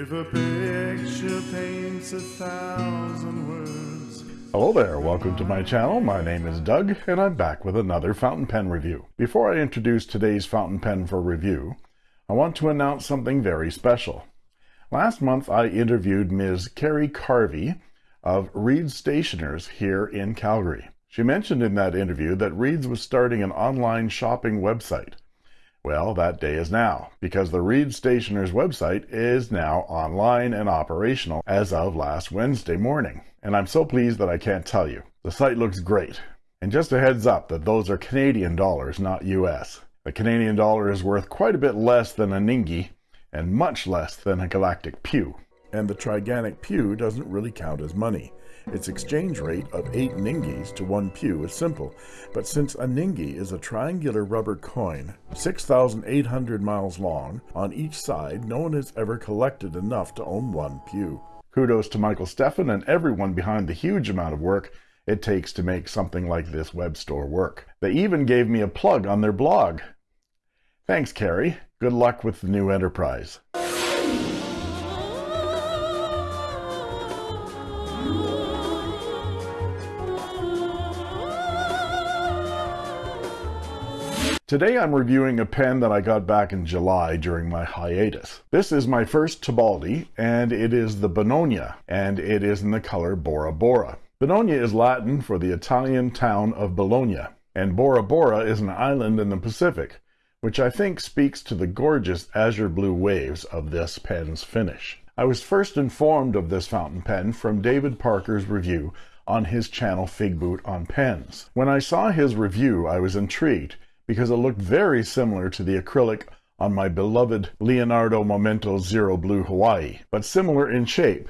If a picture paints a thousand words. Hello there, welcome to my channel. My name is Doug, and I'm back with another fountain pen review. Before I introduce today's fountain pen for review, I want to announce something very special. Last month, I interviewed Ms. Carrie Carvey of Reed's Stationers here in Calgary. She mentioned in that interview that Reed's was starting an online shopping website. Well, that day is now, because the Reed Stationers website is now online and operational as of last Wednesday morning. And I'm so pleased that I can't tell you. The site looks great. And just a heads up that those are Canadian dollars, not US. The Canadian dollar is worth quite a bit less than a Ningi and much less than a Galactic Pu. And the Triganic Pu doesn't really count as money. Its exchange rate of 8 ningis to 1 pu is simple, but since a ningi is a triangular rubber coin, 6,800 miles long, on each side, no one has ever collected enough to own one pu. Kudos to Michael Steffen and everyone behind the huge amount of work it takes to make something like this web store work. They even gave me a plug on their blog. Thanks, Carrie. Good luck with the new enterprise. Today I'm reviewing a pen that I got back in July during my hiatus. This is my first Tebaldi, and it is the Bononia, and it is in the color Bora Bora. Bononia is Latin for the Italian town of Bologna, and Bora Bora is an island in the Pacific, which I think speaks to the gorgeous azure blue waves of this pen's finish. I was first informed of this fountain pen from David Parker's review on his channel Figboot on Pens. When I saw his review, I was intrigued because it looked very similar to the acrylic on my beloved Leonardo Momento Zero Blue Hawaii, but similar in shape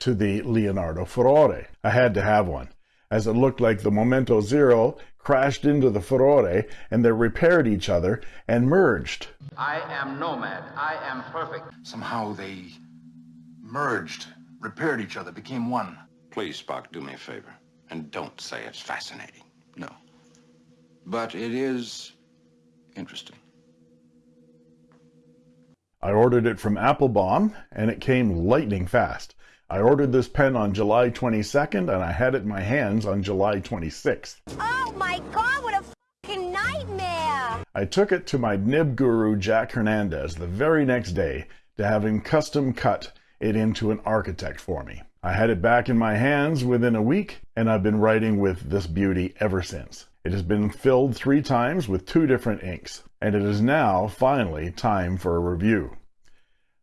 to the Leonardo Furore. I had to have one, as it looked like the Momento Zero crashed into the Furore and they repaired each other and merged. I am nomad. I am perfect. Somehow they merged, repaired each other, became one. Please, Spock, do me a favor. And don't say it's fascinating. No. But it is interesting. I ordered it from Appelboom, and it came lightning fast. I ordered this pen on July 22nd and I had it in my hands on July 26th. Oh my god, what a fucking nightmare! I took it to my nib guru Jack Hernandez the very next day to have him custom cut it into an architect for me. I had it back in my hands within a week and I've been writing with this beauty ever since. It has been filled three times with two different inks, and it is now, finally, time for a review.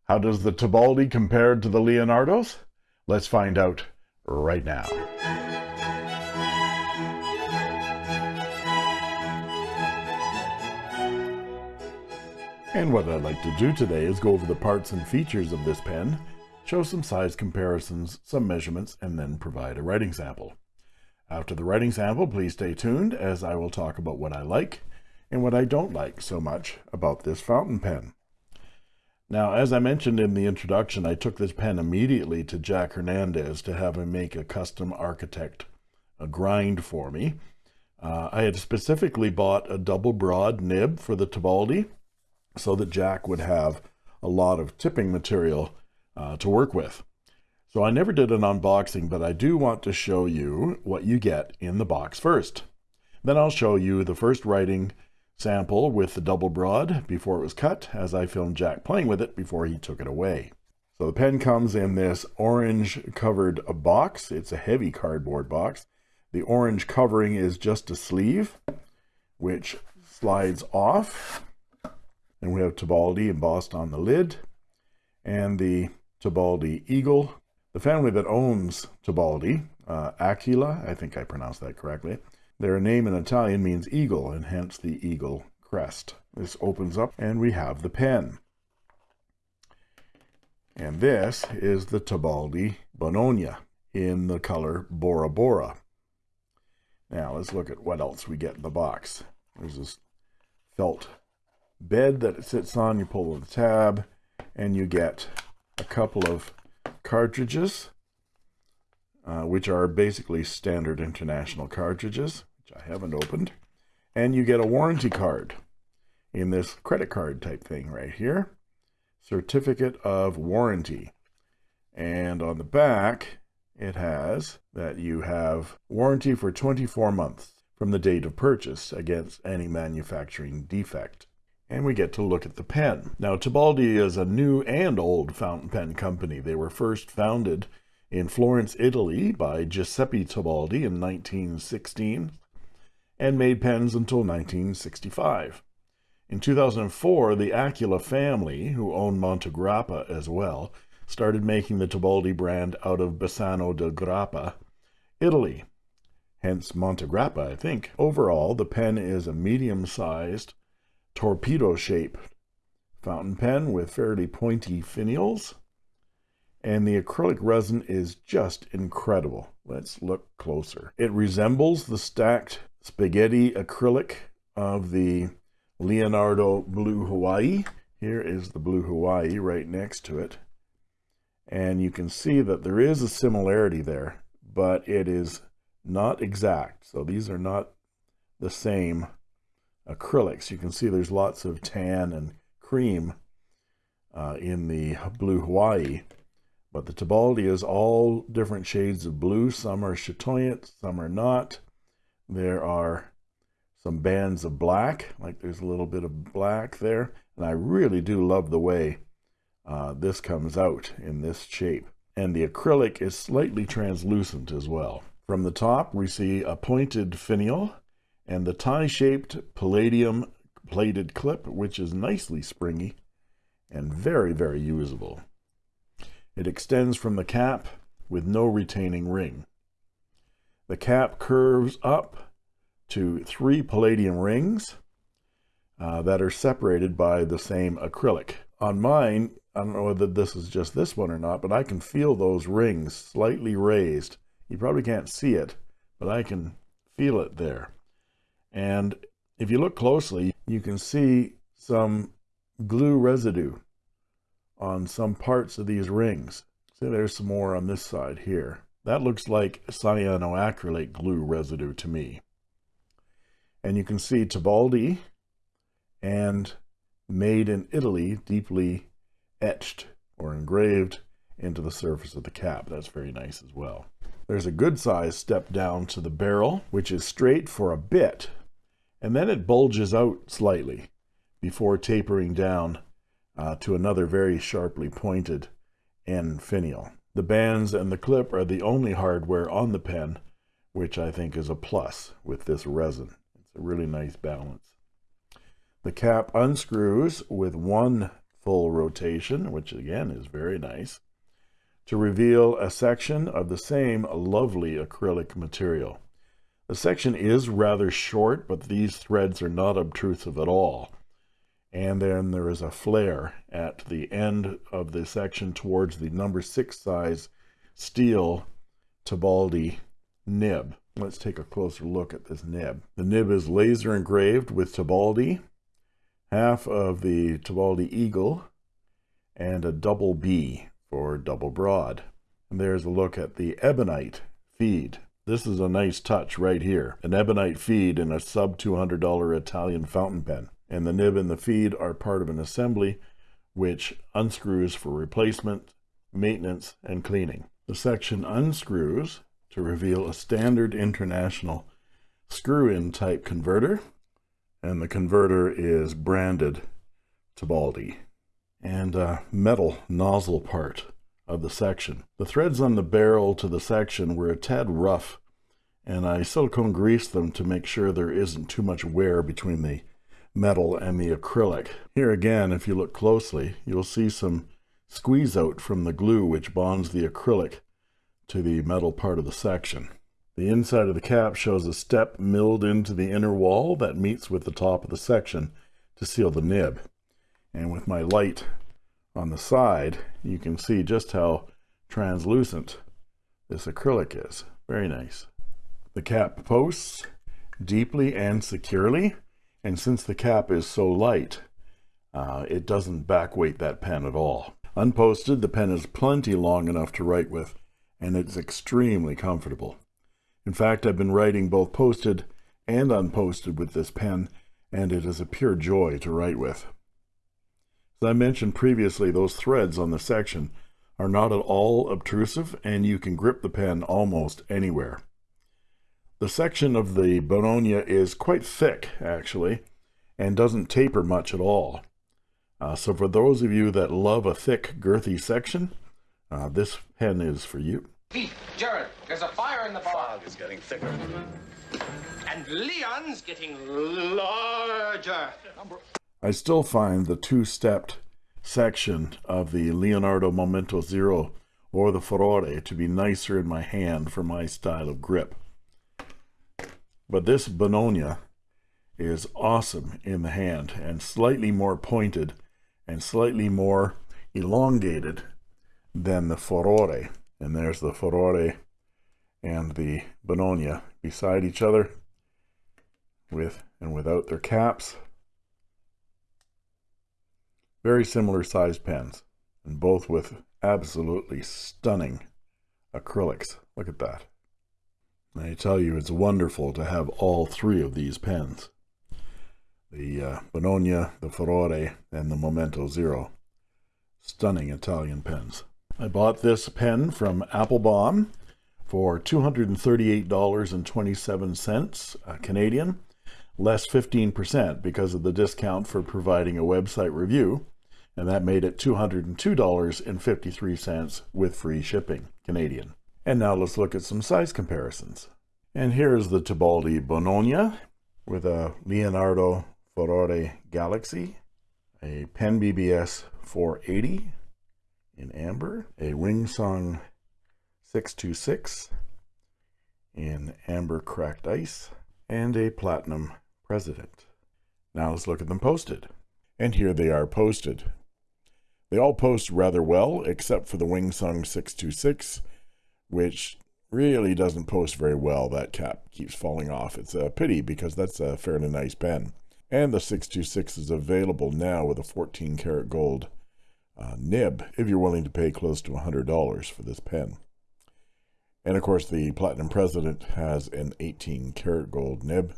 How does the Tebaldi compare to the Leonardos? Let's find out right now. And what I'd like to do today is go over the parts and features of this pen, show some size comparisons, some measurements, and then provide a writing sample. After the writing sample, please stay tuned as I will talk about what I like and what I don't like so much about this fountain pen. Now, as I mentioned in the introduction, I took this pen immediately to Jack Hernandez to have him make a custom architect a grind for me. Uh, I had specifically bought a double broad nib for the Tebaldi so that Jack would have a lot of tipping material uh, to work with. So I never did an unboxing, but I do want to show you what you get in the box first. Then I'll show you the first writing sample with the double broad before it was cut, as I filmed Jack playing with it before he took it away. So the pen comes in this orange covered box. It's a heavy cardboard box. The orange covering is just a sleeve, which slides off. And we have Tebaldi embossed on the lid and the Tebaldi Eagle the family that owns Tebaldi, uh, Aquila, I think I pronounced that correctly, their name in Italian means eagle, and hence the eagle crest. This opens up, and we have the pen. And this is the Tebaldi Bononia in the color Bora Bora. Now let's look at what else we get in the box. There's this felt bed that it sits on. You pull the tab, and you get a couple of cartridges, uh, which are basically standard international cartridges, which I haven't opened. And you get a warranty card in this credit card type thing right here. certificate of warranty. And on the back, it has that you have warranty for 24 months from the date of purchase against any manufacturing defect. And we get to look at the pen. Now, Tebaldi is a new and old fountain pen company. They were first founded in Florence, Italy by Giuseppe Tebaldi in 1916 and made pens until 1965. In 2004, the Aquila family, who owned Montegrappa as well, started making the Tebaldi brand out of Bassano del Grappa, Italy. Hence Montegrappa, I think. Overall, the pen is a medium-sized, torpedo-shaped fountain pen with fairly pointy finials. And the acrylic resin is just incredible. Let's look closer. It resembles the stacked spaghetti acrylic of the Leonardo Blue Hawaii. Here is the Blue Hawaii right next to it. And you can see that there is a similarity there, but it is not exact. So these are not the same acrylics. You can see there's lots of tan and cream uh, in the Blue Hawaii. But the Tebaldi is all different shades of blue. Some are chatoyant, some are not. There are some bands of black, like there's a little bit of black there. And I really do love the way uh, this comes out in this shape. And the acrylic is slightly translucent as well. From the top, we see a pointed finial and the tie-shaped palladium plated clip, which is nicely springy and very, very usable. It extends from the cap with no retaining ring. The cap curves up to three palladium rings uh, that are separated by the same acrylic. On mine, I don't know whether this is just this one or not, but I can feel those rings slightly raised. You probably can't see it, but I can feel it there. And if you look closely, you can see some glue residue on some parts of these rings. See, there's some more on this side here. That looks like cyanoacrylate glue residue to me. And you can see Tebaldi and made in Italy deeply etched or engraved into the surface of the cap. That's very nice as well. There's a good size step down to the barrel, which is straight for a bit, and then it bulges out slightly before tapering down uh, to another very sharply pointed end finial. The bands and the clip are the only hardware on the pen, which I think is a plus with this resin. It's a really nice balance. The cap unscrews with one full rotation, which again is very nice, to reveal a section of the same lovely acrylic material. The section is rather short, but these threads are not obtrusive at all and then there is a flare at the end of the section towards the number six size steel Tebaldi nib. Let's take a closer look at this nib. The nib is laser engraved with Tebaldi, half of the Tebaldi eagle, and a double B for double broad. And there's a look at the ebonite feed. This is a nice touch right here. An ebonite feed in a sub $200 Italian fountain pen and the nib and the feed are part of an assembly which unscrews for replacement, maintenance, and cleaning. The section unscrews to reveal a standard international screw-in type converter, and the converter is branded Tebaldi, and a metal nozzle part of the section. The threads on the barrel to the section were a tad rough, and I silicone greased them to make sure there isn't too much wear between the metal and the acrylic. Here again, if you look closely, you'll see some squeeze out from the glue which bonds the acrylic to the metal part of the section. The inside of the cap shows a step milled into the inner wall that meets with the top of the section to seal the nib. And with my light on the side, you can see just how translucent this acrylic is. Very nice. The cap posts deeply and securely and since the cap is so light, uh, it doesn't backweight that pen at all. Unposted, the pen is plenty long enough to write with, and it's extremely comfortable. In fact, I've been writing both posted and unposted with this pen, and it is a pure joy to write with. As I mentioned previously, those threads on the section are not at all obtrusive and you can grip the pen almost anywhere. The section of the Bononia is quite thick actually and doesn't taper much at all. Uh, so for those of you that love a thick girthy section, uh, this pen is for you. Pete, Jared, there's a fire in the bar. Fog is getting thicker. And Leon's getting larger. I still find the two-stepped section of the Leonardo Momento Zero or the Furore to be nicer in my hand for my style of grip. But this Bononia is awesome in the hand and slightly more pointed and slightly more elongated than the Furore. And there's the Furore and the Bononia beside each other with and without their caps. Very similar sized pens, and both with absolutely stunning acrylics. Look at that. I tell you, it's wonderful to have all three of these pens. The uh, the Furore, and the Momento Zero. Stunning Italian pens. I bought this pen from Appelboom for $238.27 uh, Canadian, less 15% because of the discount for providing a website review, and that made it $202.53 with free shipping Canadian. And now let's look at some size comparisons. And here's the Tebaldi Bononia with a Leonardo Furore Galaxy, a Pen BBS 480 in amber, a Wingsung 626 in amber cracked ice, and a platinum president. Now let's look at them posted. And here they are posted. They all post rather well, except for the Wingsung 626, which really doesn't post very well. That cap keeps falling off. It's a pity because that's a fairly nice pen. And the 626 is available now with a 14 karat gold uh, nib if you're willing to pay close to $100 for this pen. And of course, the Platinum President has an 18 karat gold nib,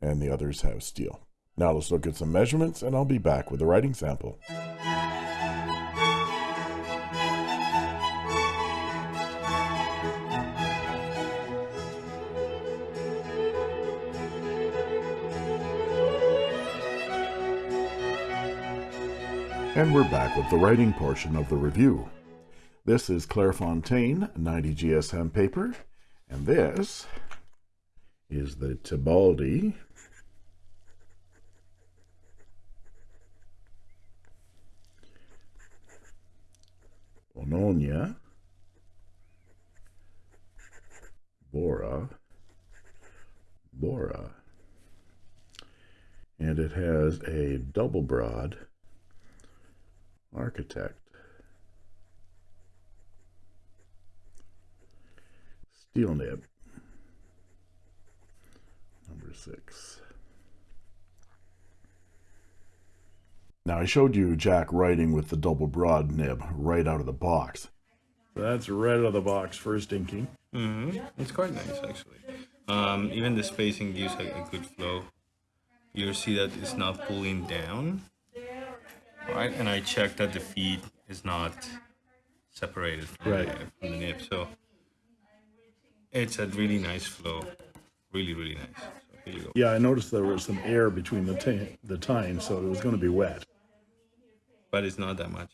and the others have steel. Now let's look at some measurements, and I'll be back with a writing sample. And we're back with the writing portion of the review. This is Clairefontaine 90 GSM paper, and this is the Tebaldi Bononia Bora Bora. And it has a double broad architect. Steel nib number six now I showed you Jack writing with the double broad nib right out of the box that's right out of the box first inking mm -hmm. it's quite nice actually um, even the spacing gives a, a good flow you see that it's not pulling down right? And I checked that the feed is not separated from, right. the, from the nib. So it's a really nice flow. Really, really nice. So here you go. Yeah, I noticed there was some air between the, the tines, so it was going to be wet. But it's not that much.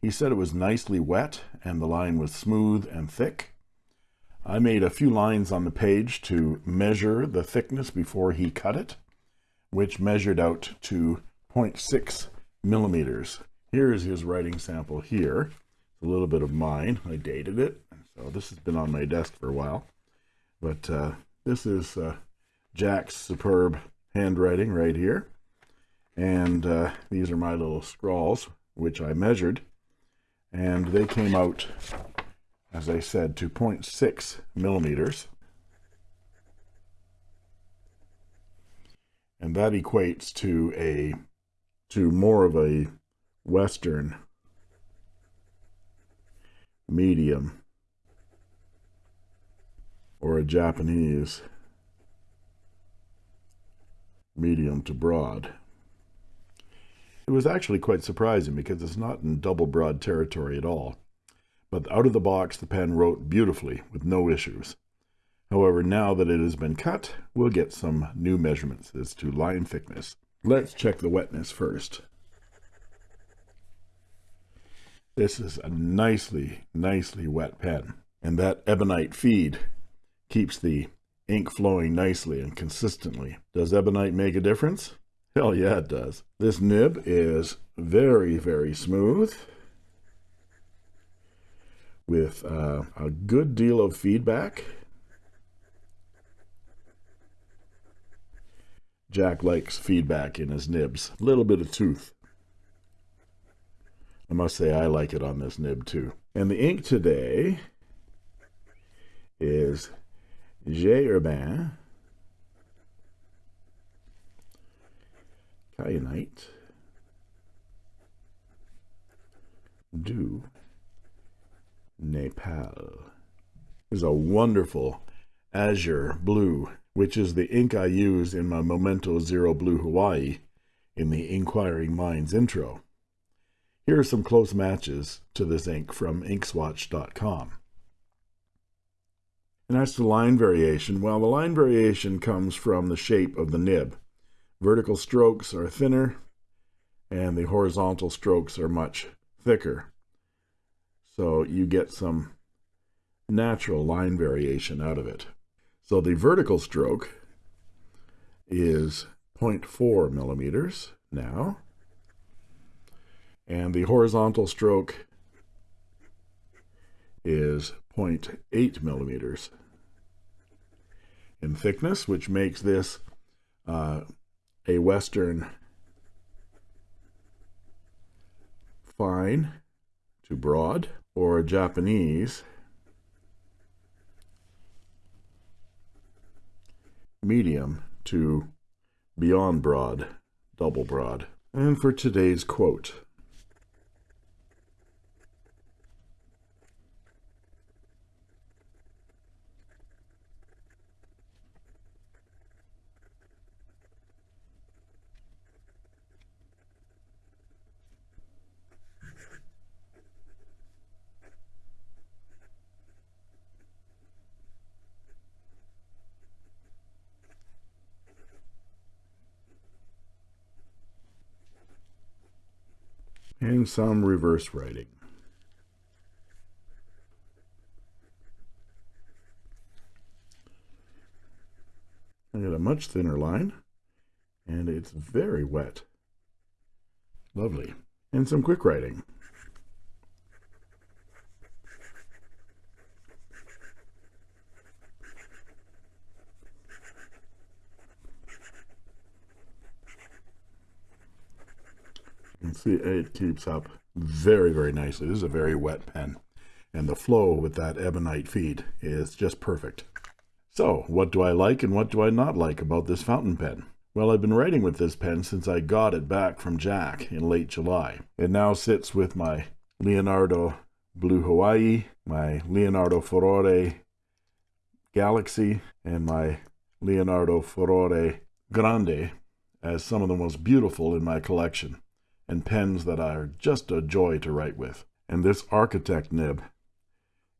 He said it was nicely wet and the line was smooth and thick. I made a few lines on the page to measure the thickness before he cut it, which measured out to 0.6 millimeters. Here is his writing sample here. It's a little bit of mine. I dated it. So this has been on my desk for a while. But uh, this is uh, Jack's superb handwriting right here. And uh, these are my little scrawls, which I measured and they came out as I said, to 0.6 millimeters. And that equates to a to more of a Western medium or a Japanese medium to broad. It was actually quite surprising because it's not in double broad territory at all. But out of the box, the pen wrote beautifully with no issues. However, now that it has been cut, we'll get some new measurements as to line thickness. Let's check the wetness first. This is a nicely, nicely wet pen. And that ebonite feed keeps the ink flowing nicely and consistently. Does ebonite make a difference? Hell yeah, it does. This nib is very, very smooth with uh, a good deal of feedback. Jack likes feedback in his nibs. A little bit of tooth. I must say I like it on this nib too. And the ink today is J. Herbin Kyanite du Nepal. is a wonderful azure blue, which is the ink I use in my Momento Zero Blue Hawaii in the Inquiring Minds intro. Here are some close matches to this ink from inkswatch.com. And as to line variation, well, the line variation comes from the shape of the nib. Vertical strokes are thinner, and the horizontal strokes are much thicker. So you get some natural line variation out of it. So the vertical stroke is 0.4 millimeters now, and the horizontal stroke is 0.8 millimeters in thickness, which makes this uh, a Western fine to broad or a Japanese medium to beyond broad, double broad. And for today's quote, and some reverse writing. I got a much thinner line, and it's very wet. Lovely. And some quick writing. See it keeps up very, very nicely. This is a very wet pen. And the flow with that ebonite feed is just perfect. So, what do I like and what do I not like about this fountain pen? Well, I've been writing with this pen since I got it back from Jack in late July. It now sits with my Leonardo Blue Hawaii, my Leonardo Furore Galaxy, and my Leonardo Furore Grande as some of the most beautiful in my collection and pens that are just a joy to write with. And this Architect nib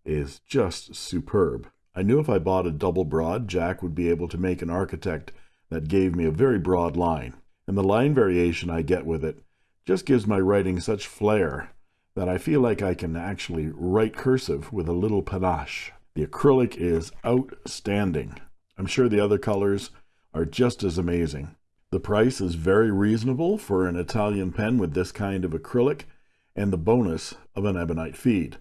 is just superb. I knew if I bought a double broad, Jack would be able to make an Architect that gave me a very broad line. And the line variation I get with it just gives my writing such flair that I feel like I can actually write cursive with a little panache. The acrylic is outstanding. I'm sure the other colors are just as amazing. The price is very reasonable for an Italian pen with this kind of acrylic and the bonus of an ebonite feed.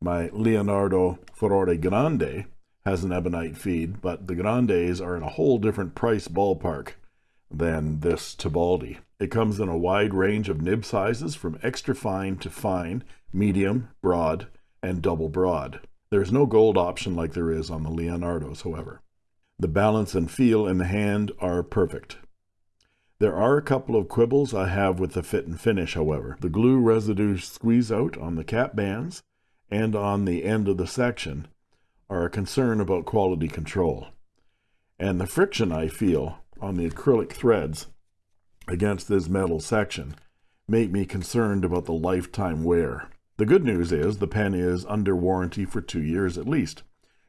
My Leonardo Furore Grande has an ebonite feed, but the Grandes are in a whole different price ballpark than this Tebaldi. It comes in a wide range of nib sizes from extra fine to fine, medium, broad, and double broad. There's no gold option like there is on the Leonardo's, however. The balance and feel in the hand are perfect. There are a couple of quibbles I have with the fit and finish, however. The glue residue squeeze out on the cap bands and on the end of the section are a concern about quality control. And the friction I feel on the acrylic threads against this metal section make me concerned about the lifetime wear. The good news is the pen is under warranty for two years at least.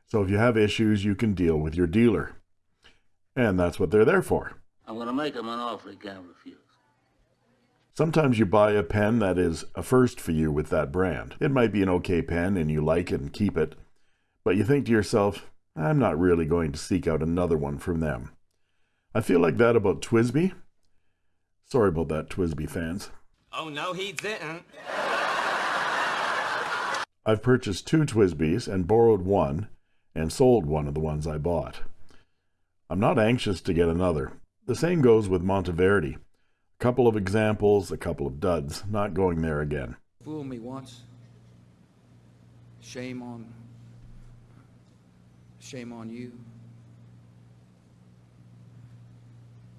So if you have issues, you can deal with your dealer. And that's what they're there for. I'm gonna make him an offer he can't refuse. Sometimes you buy a pen that is a first for you with that brand. It might be an okay pen and you like it and keep it, but you think to yourself, I'm not really going to seek out another one from them. I feel like that about TWSBI. Sorry about that, TWSBI fans. Oh, no, he didn't. I've purchased two TWSBIs and borrowed one and sold one of the ones I bought. I'm not anxious to get another. The same goes with Monteverdi. A couple of examples, a couple of duds. Not going there again. Fool me once. Shame on. Shame on you.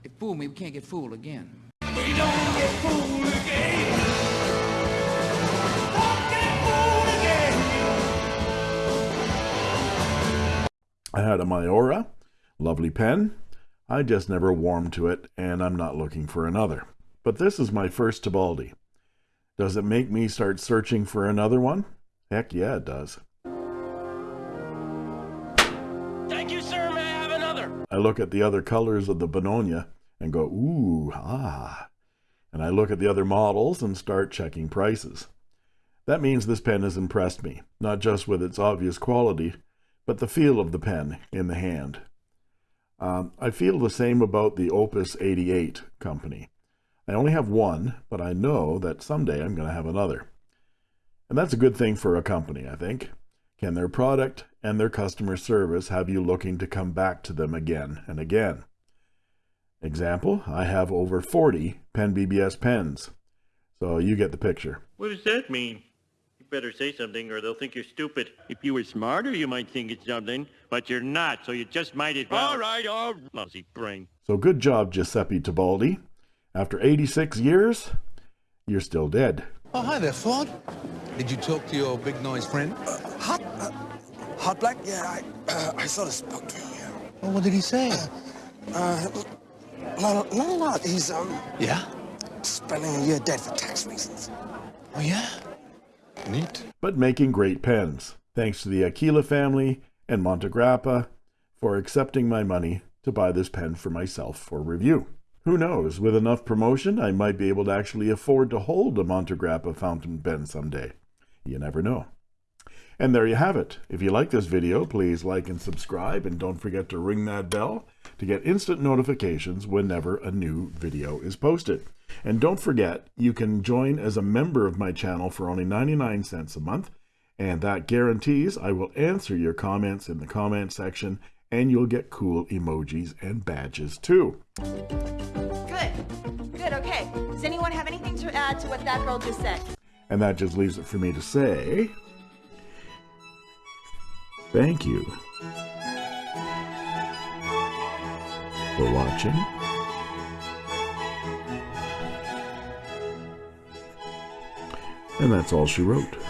If fool me, we can't get fooled again. We don't get fooled again. I had a Maiora, lovely pen. I just never warmed to it, and I'm not looking for another. But this is my first Tebaldi. Does it make me start searching for another one? Heck yeah, it does. Thank you, sir. May I have another? I look at the other colors of the Bononia and go, ooh, ah. And I look at the other models and start checking prices. That means this pen has impressed me, not just with its obvious quality, but the feel of the pen in the hand. Um, I feel the same about the Opus 88 company. I only have one, but I know that someday I'm going to have another. And that's a good thing for a company, I think. Can their product and their customer service have you looking to come back to them again and again? Example, I have over 40 Pen BBS pens. So you get the picture. What does that mean? You better say something or they'll think you're stupid. If you were smarter, you might think it's something, but you're not, so you just might as well. All right, all lousy brain. So good job, Giuseppe Tebaldi. After 86 years, you're still dead. Oh, hi there, Ford. Did you talk to your big noise friend? Hot, uh, Hotblack? Yeah, I, uh, I sort of spoke to him. Yeah. Well, what did he say? Uh, not, not a lot. He's um Yeah? spending a year dead for tax reasons. Oh, yeah? Neat. but making great pens. Thanks to the Aquila family and Montegrappa for accepting my money to buy this pen for myself for review. Who knows, with enough promotion, I might be able to actually afford to hold a Montegrappa fountain pen someday. You never know. And there you have it. If you like this video, please like and subscribe, and don't forget to ring that bell to get instant notifications whenever a new video is posted. And don't forget, you can join as a member of my channel for only 99 cents a month, and that guarantees I will answer your comments in the comment section, and you'll get cool emojis and badges too. Good. Good, okay. Does anyone have anything to add to what that girl just said? And that just leaves it for me to say thank you for watching. And that's all she wrote.